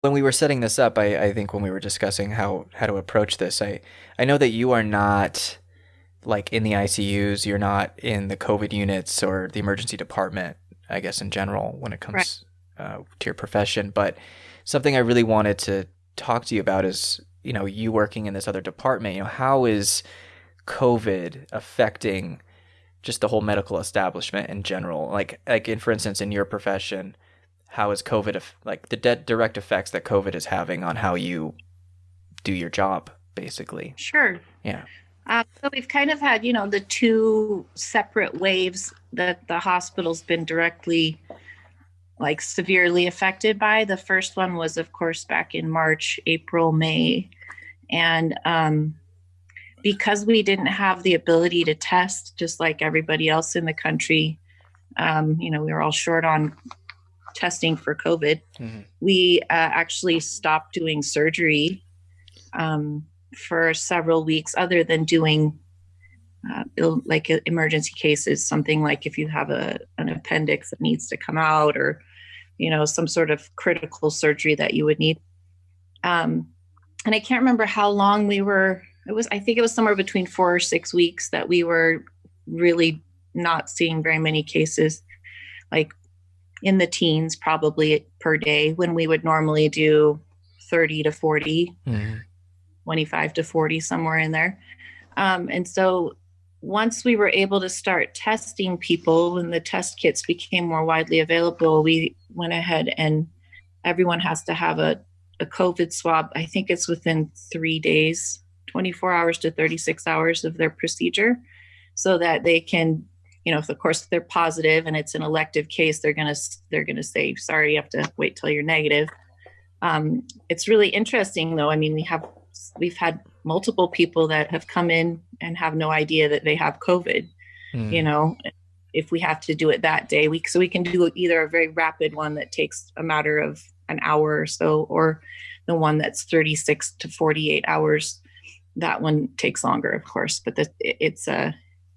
when we were setting this up, I, I think when we were discussing how how to approach this, I I know that you are not like in the ICUs, you're not in the COVID units or the emergency department. I guess in general, when it comes right. uh, to your profession, but something I really wanted to talk to you about is you know you working in this other department. You know how is COVID affecting just the whole medical establishment in general? Like like in for instance in your profession how is COVID like the de- direct effects that COVID is having on how you do your job, basically. Sure. Yeah. Uh, so we've kind of had, you know, the two separate waves that the hospital's been directly, like, severely affected by. The first one was, of course, back in March, April, May, and um, because we didn't have the ability to test, just like everybody else in the country, um, you know, we were all short on testing for COVID, mm-hmm. we uh, actually stopped doing surgery um, for several weeks, other than doing uh, like emergency cases, something like if you have a an appendix that needs to come out, or you know some sort of critical surgery that you would need. Um, and I can't remember how long we were. It was I think it was somewhere between four or six weeks that we were really not seeing very many cases. Like in the teens probably per day when we would normally do 30 to 40 mm-hmm. 25 to 40 somewhere in there um, and so once we were able to start testing people when the test kits became more widely available we went ahead and everyone has to have a, a covid swab i think it's within three days 24 hours to 36 hours of their procedure so that they can you know, if of course they're positive and it's an elective case, they're gonna they're gonna say, sorry, you have to wait till you're negative. Um, it's really interesting though. I mean, we have we've had multiple people that have come in and have no idea that they have COVID. Mm. You know, if we have to do it that day, we so we can do either a very rapid one that takes a matter of an hour or so, or the one that's 36 to 48 hours. That one takes longer, of course, but the, it's a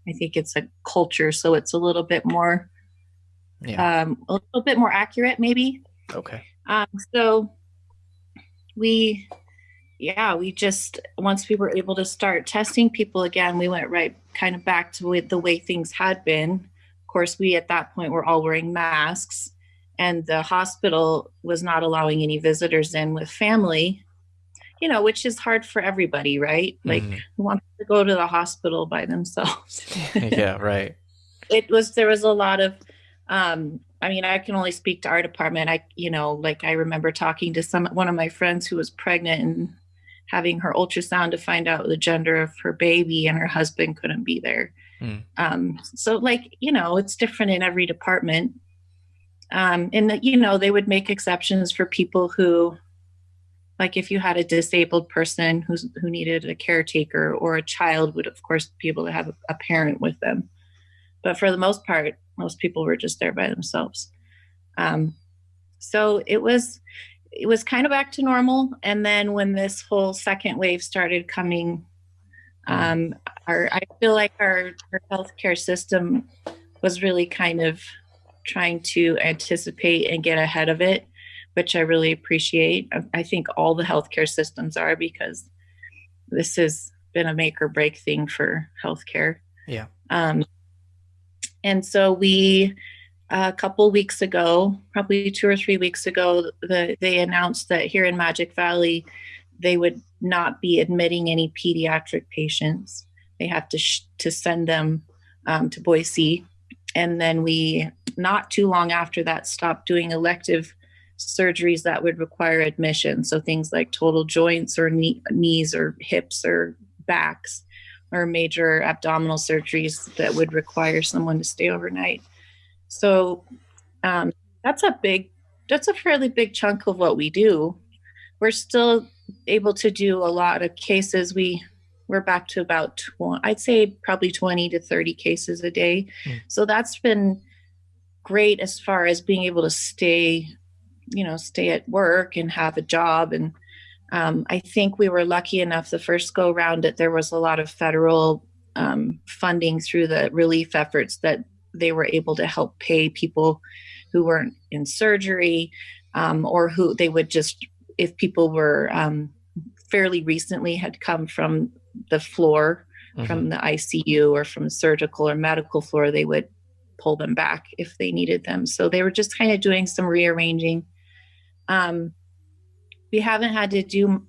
I think it's a culture, so it's a little bit more, yeah. um, a little bit more accurate, maybe. Okay. Um, so we, yeah, we just once we were able to start testing people again, we went right kind of back to the way things had been. Of course, we at that point were all wearing masks, and the hospital was not allowing any visitors in with family you know, which is hard for everybody, right? Like mm. who wants to go to the hospital by themselves? yeah, right. It was there was a lot of um I mean, I can only speak to our department. I, you know, like I remember talking to some one of my friends who was pregnant and having her ultrasound to find out the gender of her baby, and her husband couldn't be there. Mm. Um, so, like, you know, it's different in every department. Um, and that, you know, they would make exceptions for people who like if you had a disabled person who's who needed a caretaker or a child would of course be able to have a, parent with them. But for the most part most people were just there by themselves. Um, so it was it was kind of back to normal. And then when this whole second wave started coming um, our i feel like our, our healthcare system was really kind of trying to anticipate and get ahead of it which I really appreciate. I think all the healthcare systems are because this has been a make or break thing for healthcare. Yeah. Um, and so we, a couple weeks ago, probably two or three weeks ago, the, they announced that here in Magic Valley, they would not be admitting any pediatric patients. They have to sh- to send them um, to Boise, and then we, not too long after that, stopped doing elective surgeries that would require admission. So things like total joints or knee, knees or hips or backs or major abdominal surgeries that would require someone to stay overnight. So um, that's a big, that's a fairly big chunk of what we do. We're still able to do a lot of cases. We we're back to about 20, I'd say probably 20 to 30 cases a day. Mm. So that's been great as far as being able to stay you know stay at work and have a job and um, i think we were lucky enough the first go round that there was a lot of federal um, funding through the relief efforts that they were able to help pay people who weren't in surgery um, or who they would just if people were um, fairly recently had come from the floor mm-hmm. from the ICU or from surgical or medical floor, they would pull them back if they needed them. So they were just kind of doing some rearranging. Um, we haven't had to do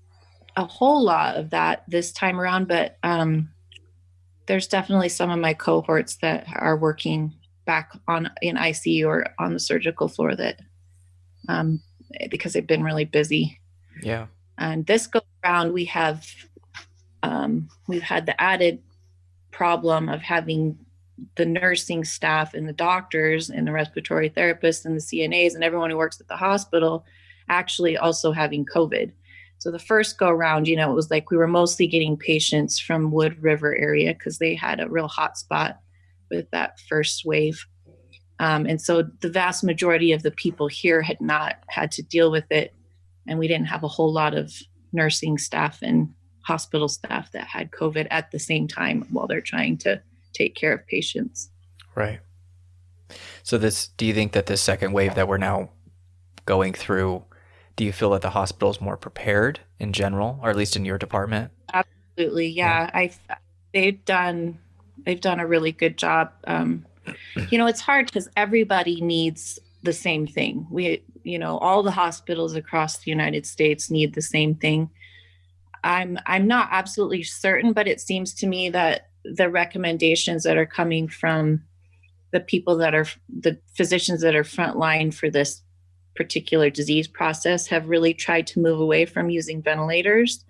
a whole lot of that this time around, but um, there's definitely some of my cohorts that are working back on in ICU or on the surgical floor that um, because they've been really busy. Yeah. And this go around, we have um, we've had the added problem of having the nursing staff and the doctors and the respiratory therapists and the CNAs and everyone who works at the hospital actually also having COVID. So the first go around, you know, it was like we were mostly getting patients from Wood River area because they had a real hot spot with that first wave. Um, and so the vast majority of the people here had not had to deal with it. And we didn't have a whole lot of nursing staff and hospital staff that had COVID at the same time while they're trying to take care of patients. Right. So this do you think that this second wave that we're now going through, do you feel that the hospital is more prepared in general, or at least in your department? Absolutely. Yeah. yeah. I they've done they've done a really good job. Um, you know, it's hard because everybody needs the same thing. We, you know, all the hospitals across the United States need the same thing. I'm I'm not absolutely certain, but it seems to me that the recommendations that are coming from the people that are the physicians that are frontline for this particular disease process have really tried to move away from using ventilators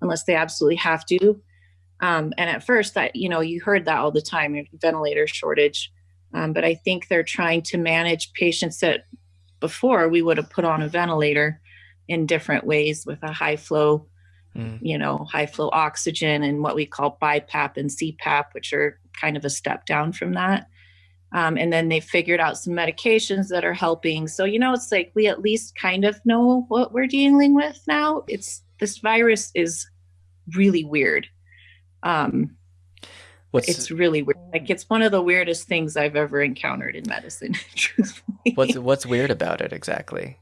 unless they absolutely have to. Um, and at first, that you know, you heard that all the time, ventilator shortage. Um, but I think they're trying to manage patients that before we would have put on a ventilator in different ways with a high flow mm. you know, high flow oxygen and what we call BiPAP and CPAP, which are kind of a step down from that. Um, and then they figured out some medications that are helping. So, you know, it's like we at least kind of know what we're dealing with now. It's this virus is really weird. Um, What's, it's really weird. Like it's one of the weirdest things I've ever encountered in medicine. truthfully. What's what's weird about it exactly?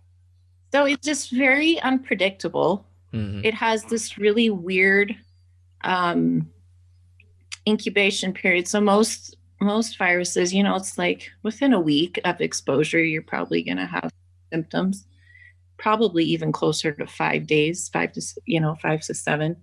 So it's just very unpredictable. Mm-hmm. It has this really weird um, incubation period. So most most viruses, you know, it's like within a week of exposure, you're probably going to have symptoms. Probably even closer to five days, five to you know five to seven.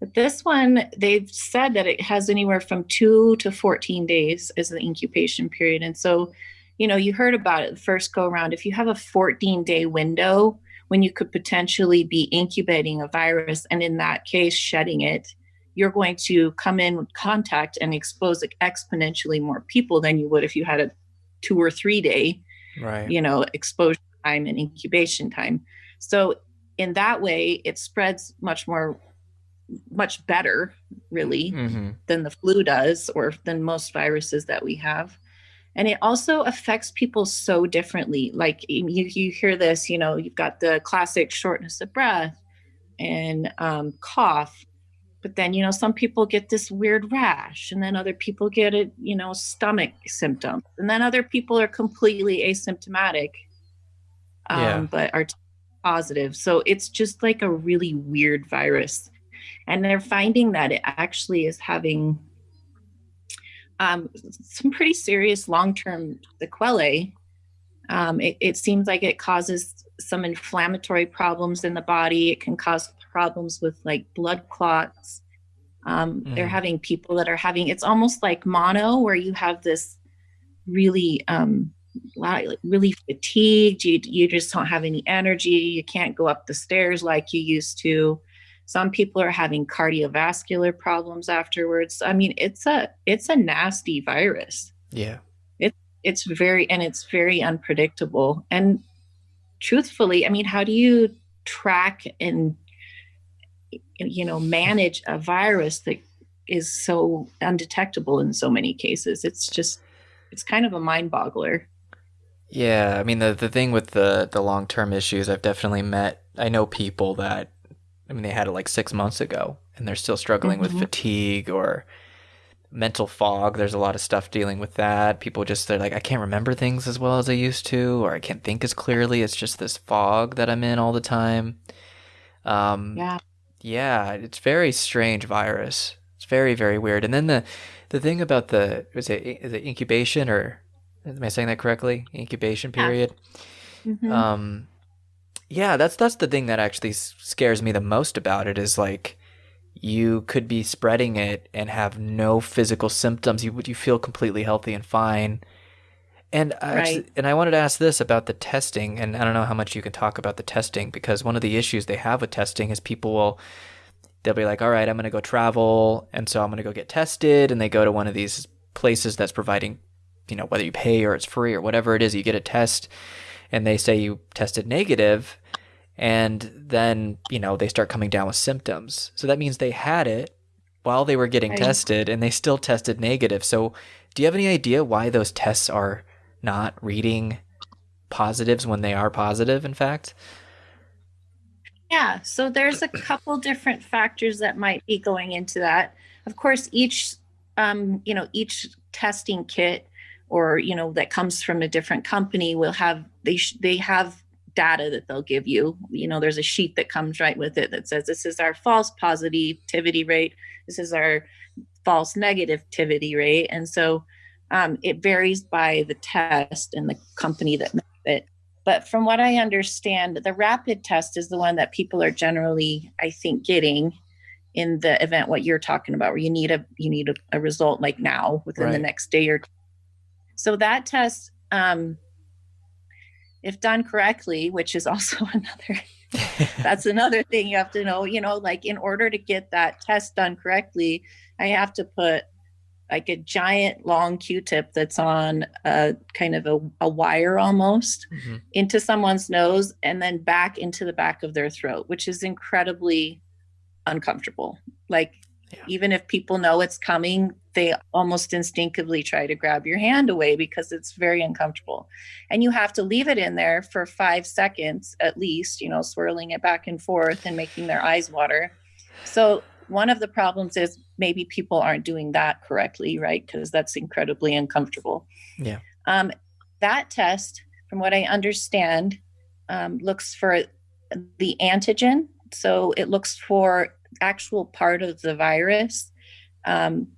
But this one, they've said that it has anywhere from two to 14 days as the incubation period. And so, you know, you heard about it the first go around. If you have a 14 day window when you could potentially be incubating a virus and in that case shedding it you're going to come in with contact and expose exponentially more people than you would if you had a two or three day right. you know exposure time and incubation time so in that way it spreads much more much better really mm-hmm. than the flu does or than most viruses that we have and it also affects people so differently like you, you hear this you know you've got the classic shortness of breath and um, cough but then you know some people get this weird rash and then other people get it you know stomach symptom and then other people are completely asymptomatic um, yeah. but are positive so it's just like a really weird virus and they're finding that it actually is having um, some pretty serious long-term sequelae. Um, it, it, seems like it causes some inflammatory problems in the body. It can cause problems with like blood clots. Um, mm. They're having people that are having it's almost like mono, where you have this really um, really fatigued. You you just don't have any energy. You can't go up the stairs like you used to some people are having cardiovascular problems afterwards i mean it's a it's a nasty virus yeah it, it's very and it's very unpredictable and truthfully i mean how do you track and you know manage a virus that is so undetectable in so many cases it's just it's kind of a mind boggler yeah i mean the the thing with the the long term issues i've definitely met i know people that I mean, they had it like six months ago, and they're still struggling mm-hmm. with fatigue or mental fog. There's a lot of stuff dealing with that. People just they're like, I can't remember things as well as I used to, or I can't think as clearly. It's just this fog that I'm in all the time. Um, Yeah. Yeah, it's very strange virus. It's very very weird. And then the the thing about the was it is it incubation or am I saying that correctly? Incubation Yeah. period. Mhm. Um, yeah, that's that's the thing that actually scares me the most about it is like you could be spreading it and have no physical symptoms. You would you feel completely healthy and fine. And I actually, and I wanted to ask this about the testing, and I don't know how much you can talk about the testing because one of the issues they have with testing is people will they'll be like, all right, I'm going to go travel. And so I'm going to go get tested. And they go to one of these places that's providing, you know, whether you pay or it's free or whatever it is, you get a test and they say you tested negative, And then, you know, they start coming down with symptoms. So that means they had it while they were getting Right. tested and they still tested negative. So do you have any idea why those tests are not reading positives when they are positive, in fact? Yeah, so there's a couple different factors that might be going into that. Of course, each um, you know, each testing kit or you know that comes from a different company will have they they have data that they'll give you. You know, there's a sheet that comes right with it that says this is our false positivity rate, this is our false negativity rate, and so um, it varies by the test and the company that makes it. But from what I understand, the rapid test is the one that people are generally, I think, getting in the event what you're talking about, where you need a you need a, a result like now within the next day or two. So that test, um, if done correctly, which is also another that's another thing you have to know you know like in order to get that test done correctly i have to put like a giant long q-tip that's on a kind of a, a wire almost Mhm. into someone's nose and then back into the back of their throat which is incredibly uncomfortable like Yeah. even if people know it's coming they almost instinctively try to grab your hand away because it's very uncomfortable and you have to leave it in there for five seconds at least you know swirling it back and forth and making their eyes water so one of the problems is maybe people aren't doing that correctly right? Because that's incredibly uncomfortable. Yeah. um, that test from what i understand um, looks for the antigen. So it looks for actual part of the virus. Um,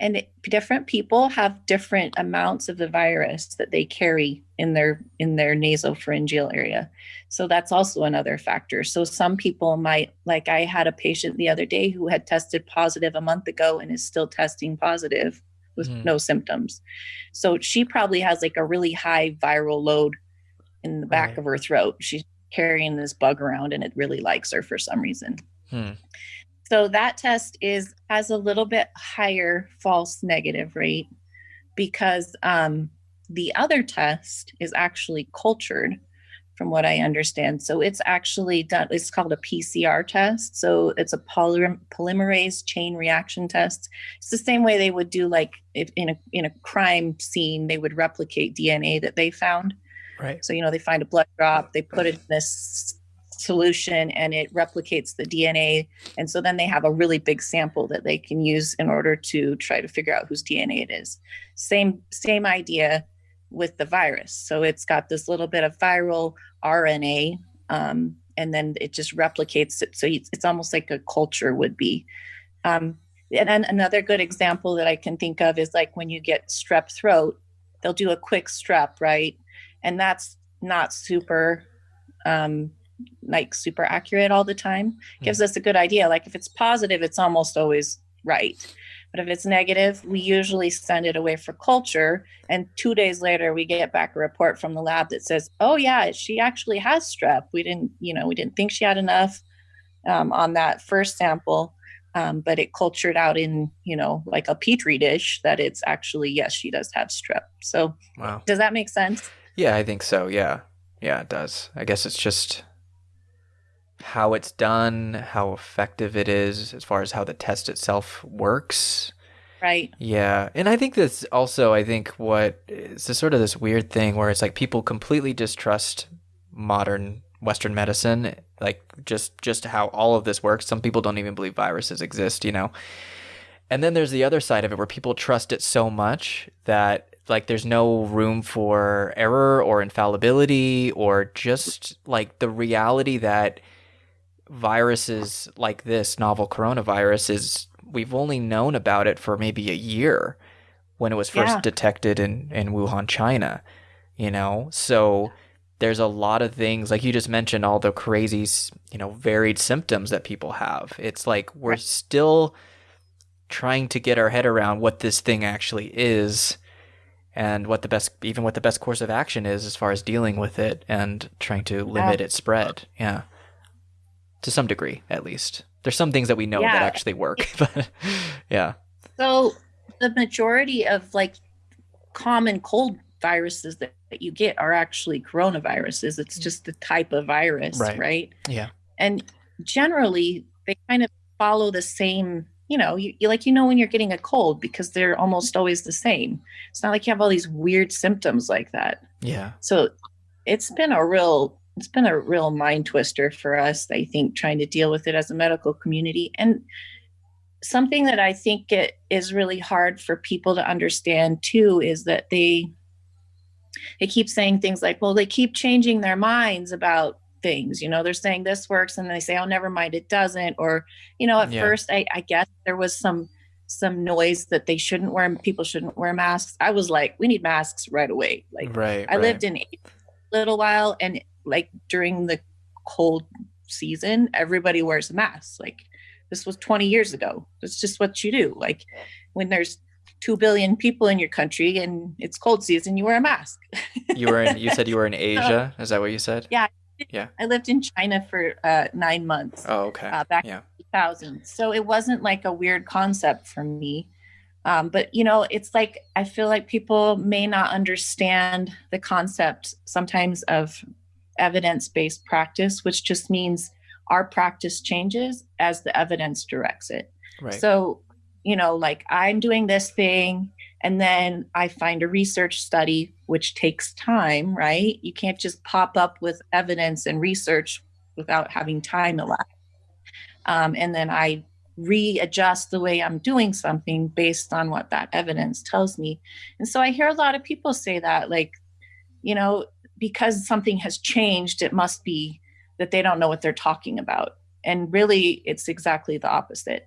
and different people have different amounts of the virus that they carry in their in their nasopharyngeal area so that's also another factor so some people might like i had a patient the other day who had tested positive a month ago and is still testing positive with Hmm. no symptoms so she probably has like a really high viral load in the back Right. of her throat she's carrying this bug around and it really likes her for some reason Hmm. So that test is has a little bit higher false negative rate because um, the other test is actually cultured, from what I understand. So it's actually done. It's called a PCR test. So it's a polymer, polymerase chain reaction test. It's the same way they would do like if in a in a crime scene they would replicate DNA that they found. Right. So, you know, they find a blood drop, they put it in this solution and it replicates the DNA. And so then they have a really big sample that they can use in order to try to figure out whose DNA it is. Same same idea with the virus. So it's got this little bit of viral RNA, um, and then it just replicates it. So it's, almost like a culture would be. Um, and then another good example that I can think of is like when you get strep throat, they'll do a quick strep, right? and that's not super um like super accurate all the time gives us a good idea like if it's positive it's almost always right but if it's negative we usually send it away for culture and two days later we get back a report from the lab that says oh yeah she actually has strep we didn't you know we didn't think she had enough um, on that first sample um, but it cultured out in you know like a petri dish that it's actually yes she does have strep so Wow. does that make sense Yeah, I think so. Yeah. Yeah, it does. I guess it's just how it's done, how effective it is as far as how the test itself works. right Yeah. And I think that's also, I think what it's just sort of this weird thing where it's like people completely distrust modern Western medicine, like just, just how all of this works. Some people don't even believe viruses exist, you know? And then there's the other side of it where people trust it so much that like there's no room for error or infallibility or just like the reality that viruses like this novel coronavirus is we've only known about it for maybe a year when it was first Yeah. detected in in Wuhan, China. You know, so there's a lot of things like you just mentioned all the crazy, you know, varied symptoms that people have. It's like we're Right. still trying to get our head around what this thing actually is and what the best even what the best course of action is as far as dealing with it and trying to limit its spread. Yeah. To some degree, at least. There's some things that we know that actually work, but yeah. So the majority of like common cold viruses that, that you get are actually coronaviruses. It's mm. just the type of virus, Right. right? Yeah. And generally they kind of follow the same, you know, you, you like you know when you're getting a cold because they're almost always the same. It's not like you have all these weird symptoms like that. Yeah. So it's been a real it's been a real mind twister for us, I think, trying to deal with it as a medical community. And something that I think it is really hard for people to understand too is that they they keep saying things like, well, they keep changing their minds about things. You know, they're saying this works and they say, oh, never mind, it doesn't. Or, you know, at Yeah. first I, I guess there was some some noise that they shouldn't wear people shouldn't wear masks. I was like, we need masks right away. Like right. I lived in a little while and like during the cold season, everybody wears a mask. Like this was 20 years ago. It's just what you do. Like when there's 2 billion people in your country and it's cold season, you wear a mask. you were in you said you were in Asia. Is that what you said? Yeah. Yeah. I lived in China for uh, nine months Oh, okay. uh, back yeah. 2000. So it wasn't like a weird concept for me. Um, but you know, it's like I feel like people may not understand the concept sometimes of evidence-based practice, which just means our practice changes as the evidence directs it. Right. So, you know, like I'm doing this thing and then I find a research study, which takes time, right? You can't just pop up with evidence and research without having time elapsed. Um, and then I readjust the way I'm doing something based on what that evidence tells me. And so I hear a lot of people say that, like, you know, because something has changed, it must be that they don't know what they're talking about. And really, it's exactly the opposite.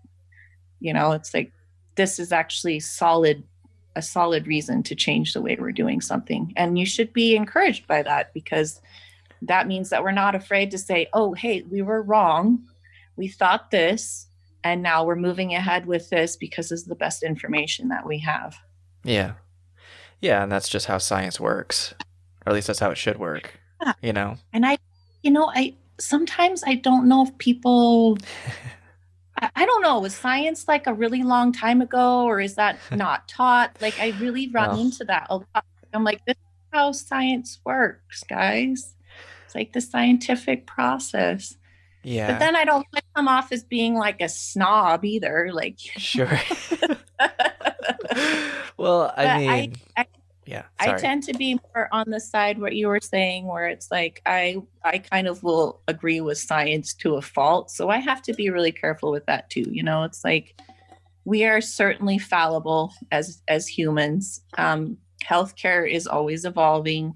You know, it's like this is actually solid, a solid reason to change the way we're doing something. And you should be encouraged by that because that means that we're not afraid to say, oh, hey, we were wrong. We thought this, and now we're moving ahead with this because this is the best information that we have. Yeah. Yeah, and that's just how science works. Or at least that's how it should work. Yeah. You know? And I, you know, I sometimes I don't know if people, I, I don't know, was science like a really long time ago or is that not taught? Like, I really run into that a lot. I'm like, this is how science works, guys. It's like the scientific process. Yeah. But then I don't come off as being like a snob either. Like, sure. well, I But I- mean, I- yeah. I tend to be more on the side what you were saying, where it's like I I kind of will agree with science to a fault. So I have to be really careful with that too. You know, it's like we are certainly fallible as as humans. Um, healthcare is always evolving,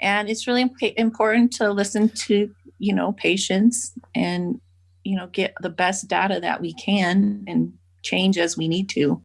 and it's really imp- important to listen to you know patients and you know get the best data that we can and change as we need to.